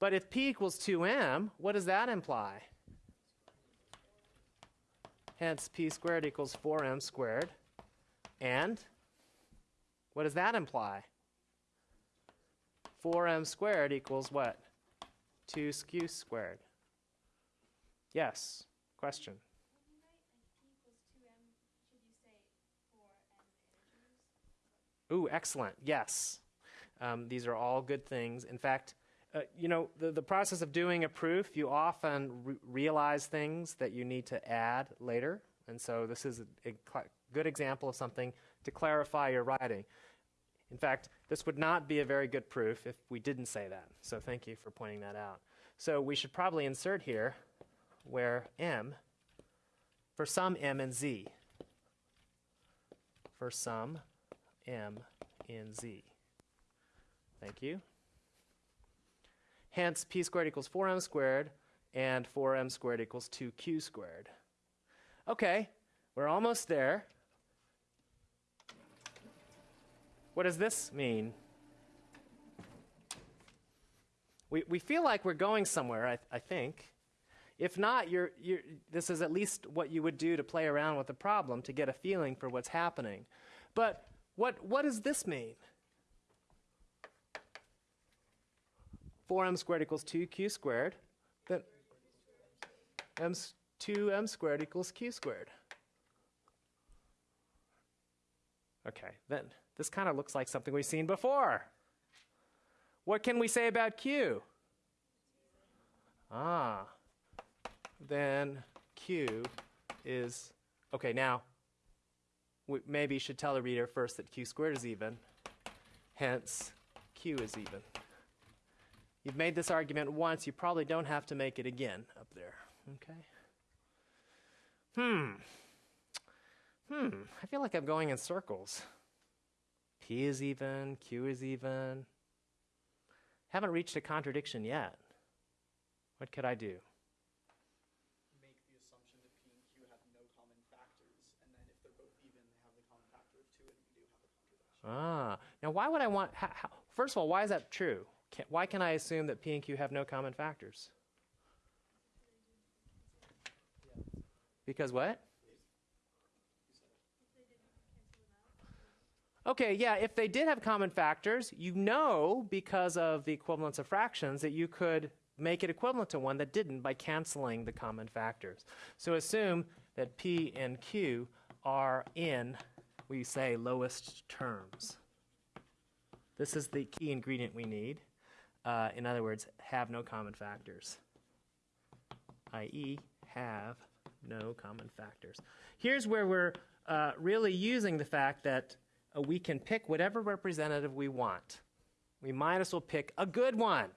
But if p equals 2m, what does that imply? Hence, p squared equals 4m squared. And what does that imply? 4m squared equals what? 2 q squared. Yes, question. Ooh, excellent. Yes. Um, these are all good things. In fact, uh, you know, the, the process of doing a proof, you often re- realize things that you need to add later. And so this is a, a good example of something to clarify your writing. In fact, this would not be a very good proof if we didn't say that. So thank you for pointing that out. So we should probably insert here where m, for some m and z, for some m in z. Thank you. Hence, p squared equals 4m squared, and 4m squared equals 2q squared. Okay, we're almost there. What does this mean? We, we feel like we're going somewhere, I, I think. If not, you're, you're, this is at least what you would do to play around with the problem to get a feeling for what's happening. But what, what does this mean? 4m squared equals 2q squared. Then m, 2m squared equals q squared. Okay, then this kind of looks like something we've seen before. What can we say about q? Ah, then q is, okay, now we maybe should tell the reader first that q squared is even, hence q is even. You've made this argument once, you probably don't have to make it again up there, okay? Hmm. Hmm, I feel like I'm going in circles. P is even, Q is even. Haven't reached a contradiction yet. What could I do? Make the assumption that p and q have no common factors, and then if they're both even, they have the common factor of two, and we do have a contradiction. Ah, now why would I want? How, how, first of all, why is that true? Can, why can I assume that P and Q have no common factors? Because what? Okay, yeah, if they did have common factors, you know because of the equivalence of fractions that you could make it equivalent to one that didn't by canceling the common factors. So assume that P and Q are in, we say, lowest terms. This is the key ingredient we need. Uh, in other words, have no common factors, i.e., have no common factors. Here's where we're uh, really using the fact that we can pick whatever representative we want. We might as well pick a good one.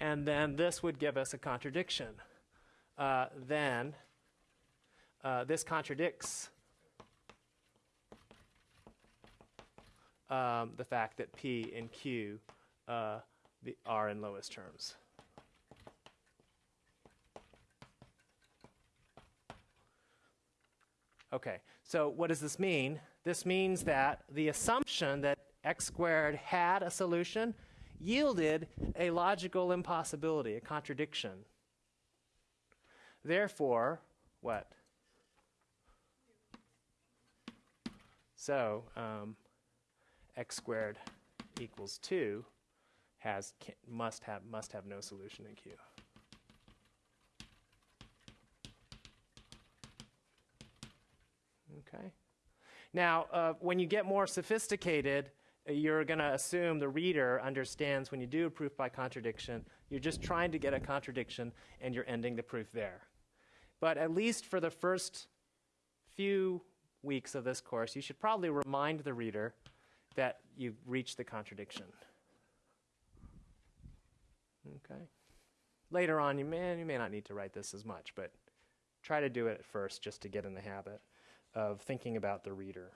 And then this would give us a contradiction. Uh, then uh, this contradicts um, the fact that P and Q uh, are in lowest terms. Okay, so what does this mean? This means that the assumption that x squared had a solution yielded a logical impossibility, a contradiction. Therefore, what? So, um, x squared equals 2 has must have must have no solution in Q. Okay. Now, uh, when you get more sophisticated, uh, you're going to assume the reader understands when you do a proof by contradiction, you're just trying to get a contradiction and you're ending the proof there. But at least for the first few weeks of this course, you should probably remind the reader that you've reached the contradiction. Okay. Later on, you may, you may not need to write this as much, but try to do it at first just to get in the habit of thinking about the reader.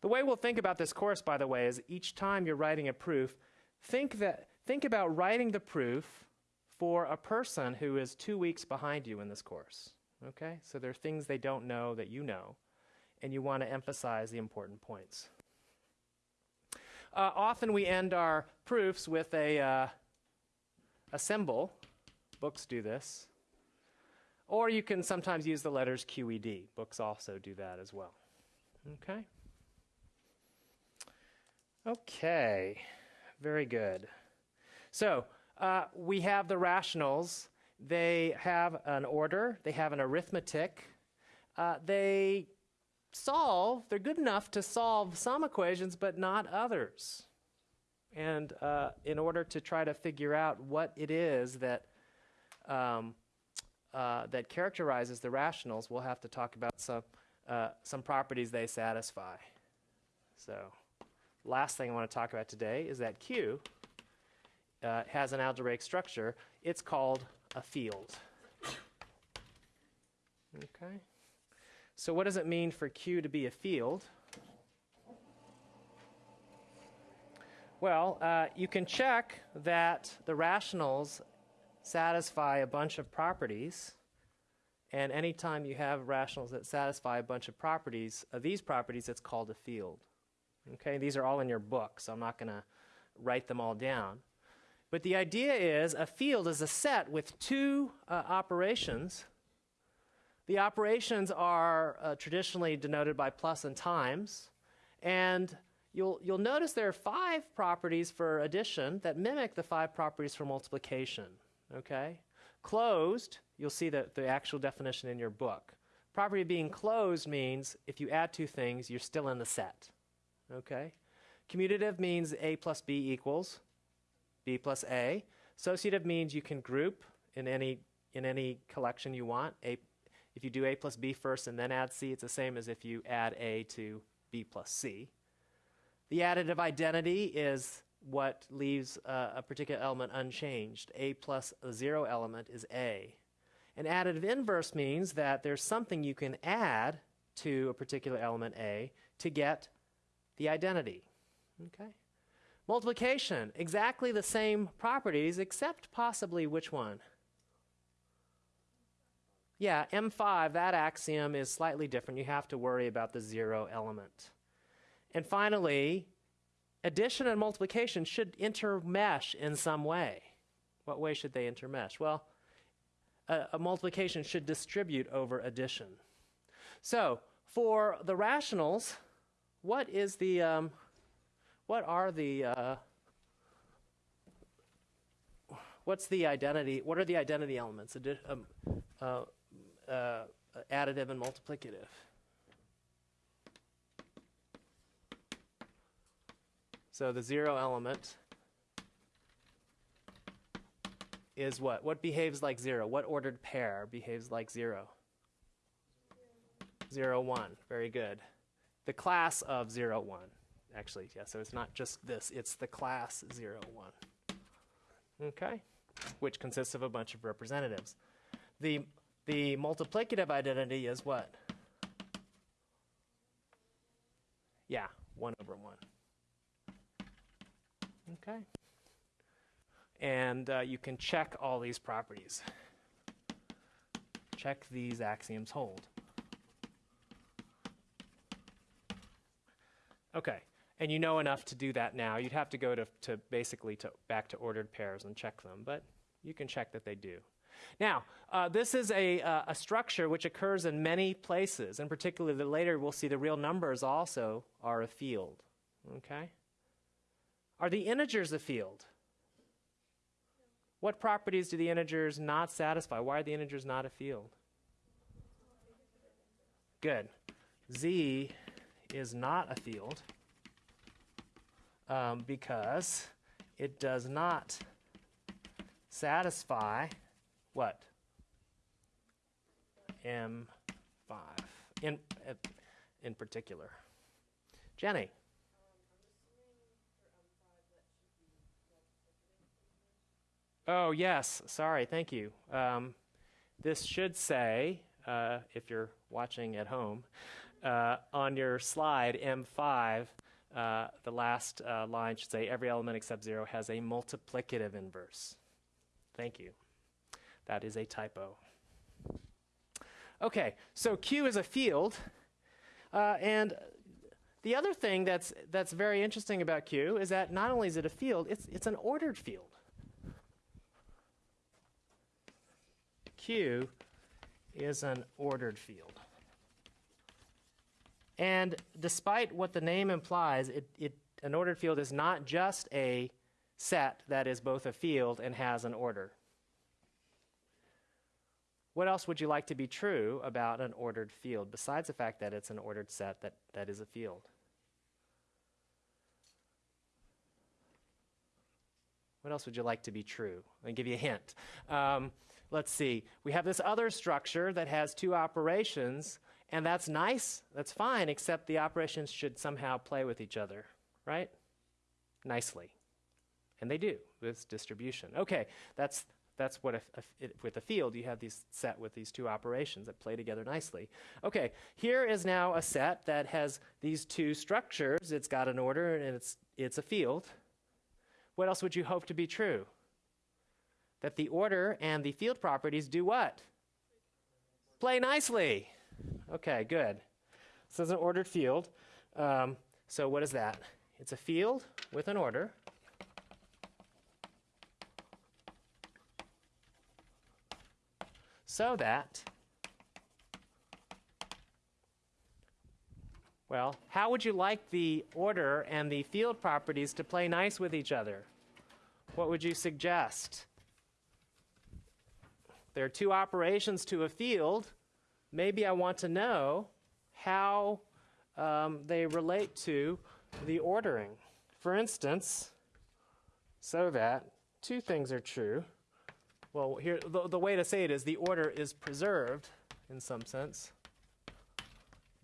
The way we'll think about this course, by the way, is each time you're writing a proof, think, that, think about writing the proof for a person who is two weeks behind you in this course. Okay? So there are things they don't know that you know, and you want to emphasize the important points. Uh, often we end our proofs with a, uh, a symbol. Books do this. Or you can sometimes use the letters QED. Books also do that as well. Okay? Okay, very good. So uh, we have the rationals. They have an order, they have an arithmetic. Uh, they solve, they're good enough to solve some equations, but not others. And uh, in order to try to figure out what it is that um, uh, that characterizes the rationals, we'll have to talk about some, uh, some properties they satisfy. So, last thing I want to talk about today is that Q uh, has an algebraic structure. It's called a field. Okay. So, what does it mean for Q to be a field? Well, uh, you can check that the rationals satisfy a bunch of properties. And anytime you have rationals that satisfy a bunch of properties, of these properties, it's called a field. Okay, these are all in your book, so I'm not going to write them all down. But the idea is a field is a set with two uh, operations. The operations are uh, traditionally denoted by plus and times. And you'll, you'll notice there are five properties for addition that mimic the five properties for multiplication okay? Closed, you'll see the, the actual definition in your book. Property being closed means if you add two things, you're still in the set, okay? Commutative means A plus B equals B plus A. Associative means you can group in any, in any collection you want. A, if you do A plus B first and then add C, it's the same as if you add A to B plus C. The additive identity is what leaves uh, a particular element unchanged. A plus a zero element is A. An additive inverse means that there's something you can add to a particular element A to get the identity. Okay? Multiplication, exactly the same properties, except possibly which one? Yeah, M5, that axiom is slightly different. You have to worry about the zero element. And finally, addition and multiplication should intermesh in some way. What way should they intermesh? Well, a, a, multiplication should distribute over addition. So, for the rationals, what is the um, what are the uh, what's the identity? What are the identity elements? Addi- um, uh, uh, additive and multiplicative. So the zero element is what? What behaves like zero? What ordered pair behaves like zero? Zero, one. Very good. The class of zero, one. Actually, yeah, so it's not just this, it's the class zero, one. Okay? Which consists of a bunch of representatives. The, the multiplicative identity is what? Yeah, 1 over 1. Okay. And uh, you can check all these properties. Check these axioms hold. Okay. And you know enough to do that now. You'd have to go to, to basically to back to ordered pairs and check them, but you can check that they do. Now, uh, this is a, uh, a structure which occurs in many places, and particularly later we'll see the real numbers also are a field. Okay? Are the integers a field? What properties do the integers not satisfy? Why are the integers not a field? Good. Z is not a field um, because it does not satisfy what? M5 in, uh, in particular. Jenny. Oh, yes. Sorry. Thank you. Um, this should say, uh, if you're watching at home, uh, on your slide, M5, uh, the last uh, line should say every element except zero has a multiplicative inverse. Thank you. That is a typo. Okay, so Q is a field. Uh, and the other thing that's, that's very interesting about Q is that not only is it a field, it's, it's an ordered field. Q is an ordered field. And despite what the name implies, it, it, an ordered field is not just a set that is both a field and has an order. What else would you like to be true about an ordered field besides the fact that it's an ordered set that, that is a field? What else would you like to be true? Me give you a hint. Um, let's see. We have this other structure that has two operations, and that's nice, that's fine, except the operations should somehow play with each other, right? Nicely. And they do with distribution. Okay, that's, that's what, a, it, with a field, you have these set with these two operations that play together nicely. Okay, here is now a set that has these two structures. It's got an order and it's, it's a field. What else would you hope to be true? That the order and the field properties do what? Play nicely. Okay, good. This is an ordered field. Um, so what is that? It's a field with an order. So that, well, how would you like the order and the field properties to play nice with each other? What would you suggest? There are two operations to a field maybe I want to know how um, they relate to the ordering. For instance, so that two things are true. Well, here the, the way to say it is the order is preserved in some sense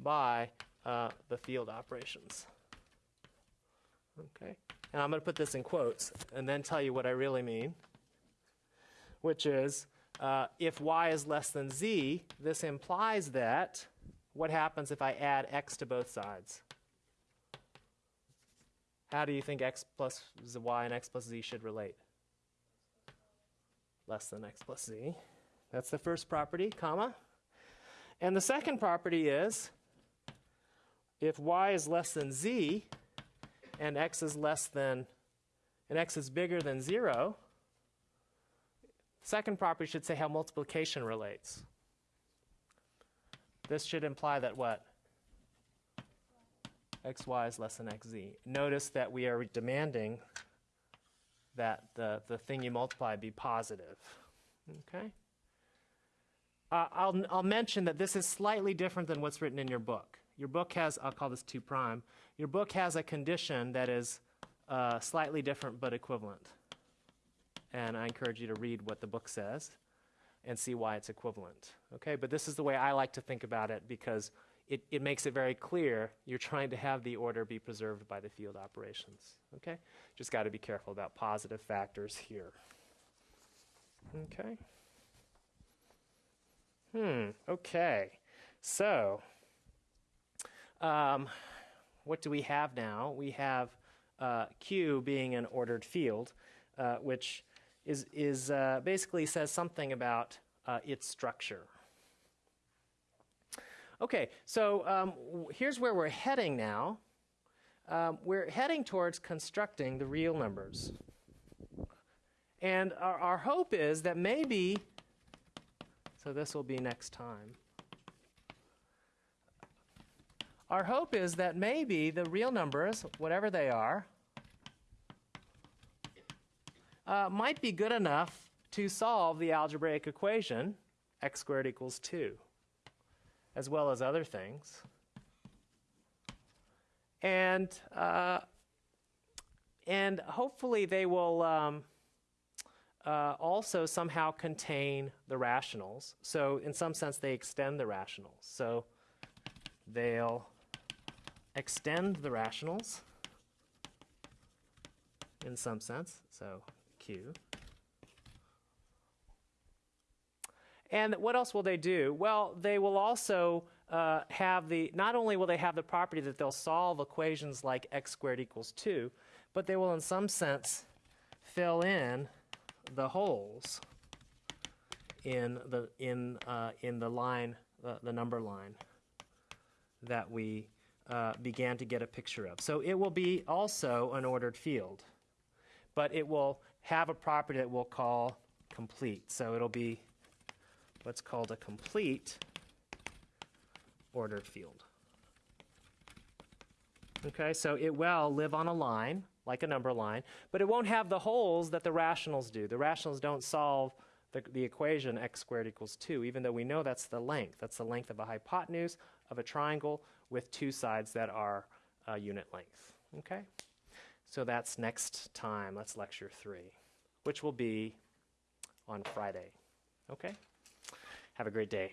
by uh, the field operations. Okay, and I'm going to put this in quotes and then tell you what I really mean, which is uh, if y is less than z, this implies that what happens if I add x to both sides? How do you think x plus y and x plus z should relate? Less than x plus z. That's the first property, comma. And the second property is if y is less than z and x is less than and x is bigger than 0, Second property should say how multiplication relates. This should imply that what? xy is less than xz. Notice that we are demanding that the, the thing you multiply be positive. Okay? Uh, I'll, I'll mention that this is slightly different than what's written in your book. Your book has, I'll call this 2 prime. Your book has a condition that is uh, slightly different but equivalent. And I encourage you to read what the book says and see why it's equivalent. Okay, but this is the way I like to think about it because it, it makes it very clear you're trying to have the order be preserved by the field operations. Okay, just got to be careful about positive factors here. Okay. Hmm, okay. So, um, what do we have now? We have uh, Q being an ordered field, uh, which is, is uh, basically says something about uh, its structure. Okay, so um, here's where we're heading now. Um, we're heading towards constructing the real numbers. And our, our hope is that maybe, so this will be next time. Our hope is that maybe the real numbers, whatever they are, uh, might be good enough to solve the algebraic equation x squared equals 2, as well as other things. And, uh, and hopefully they will um, uh, also somehow contain the rationals. So, in some sense, they extend the rationals. So, they'll extend the rationals in some sense. So, And what else will they do? Well, they will also uh, have the, not only will they have the property that they'll solve equations like x squared equals 2, but they will, in some sense, fill in the holes in the, in, uh, in the line, the, the number line that we uh, began to get a picture of. So it will be also an ordered field, but it will have a property that we'll call complete. So it'll be what's called a complete ordered field. Okay, so it will live on a line, like a number line, but it won't have the holes that the rationals do. The rationals don't solve the, the equation x squared equals 2, even though we know that's the length. That's the length of a hypotenuse of a triangle with two sides that are uh, unit length. Okay? So that's next time. That's lecture three, which will be on Friday. Okay? Have a great day.